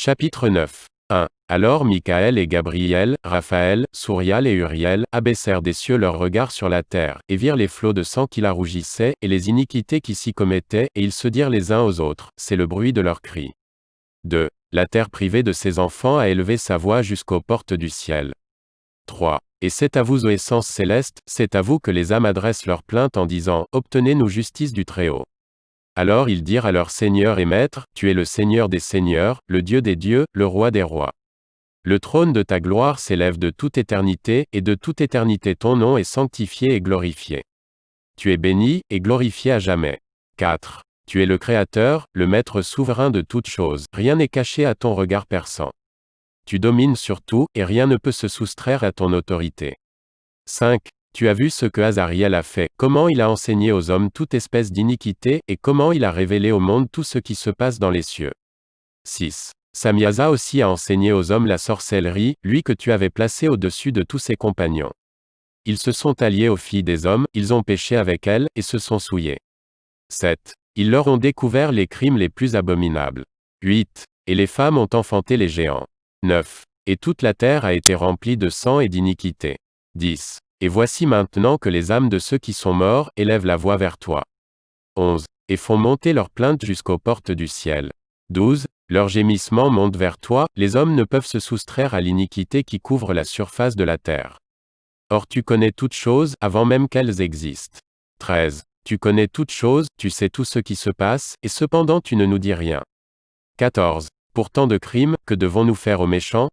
Chapitre 9. 1. Alors Michael et Gabriel, Raphaël, Sourial et Uriel, abaissèrent des cieux leurs regards sur la terre, et virent les flots de sang qui la rougissaient, et les iniquités qui s'y commettaient, et ils se dirent les uns aux autres, c'est le bruit de leurs cris. 2. La terre privée de ses enfants a élevé sa voix jusqu'aux portes du ciel. 3. Et c'est à vous, ô essence céleste, c'est à vous que les âmes adressent leur plainte en disant, Obtenez-nous justice du Très-Haut. Alors ils dirent à leur Seigneur et Maître, Tu es le Seigneur des Seigneurs, le Dieu des dieux, le Roi des rois. Le trône de ta gloire s'élève de toute éternité, et de toute éternité ton nom est sanctifié et glorifié. Tu es béni, et glorifié à jamais. 4. Tu es le Créateur, le Maître souverain de toutes choses, rien n'est caché à ton regard perçant. Tu domines sur tout, et rien ne peut se soustraire à ton autorité. 5. Tu as vu ce que Azariel a fait, comment il a enseigné aux hommes toute espèce d'iniquité, et comment il a révélé au monde tout ce qui se passe dans les cieux. 6. Samiasa aussi a enseigné aux hommes la sorcellerie, lui que tu avais placé au-dessus de tous ses compagnons. Ils se sont alliés aux filles des hommes, ils ont péché avec elles, et se sont souillés. 7. Ils leur ont découvert les crimes les plus abominables. 8. Et les femmes ont enfanté les géants. 9. Et toute la terre a été remplie de sang et d'iniquité. 10. Et voici maintenant que les âmes de ceux qui sont morts élèvent la voix vers toi. 11. Et font monter leurs plaintes jusqu'aux portes du ciel. 12. Leurs gémissements montent vers toi, les hommes ne peuvent se soustraire à l'iniquité qui couvre la surface de la terre. Or tu connais toutes choses, avant même qu'elles existent. 13. Tu connais toutes choses, tu sais tout ce qui se passe, et cependant tu ne nous dis rien. 14. Pour tant de crimes, que devons-nous faire aux méchants?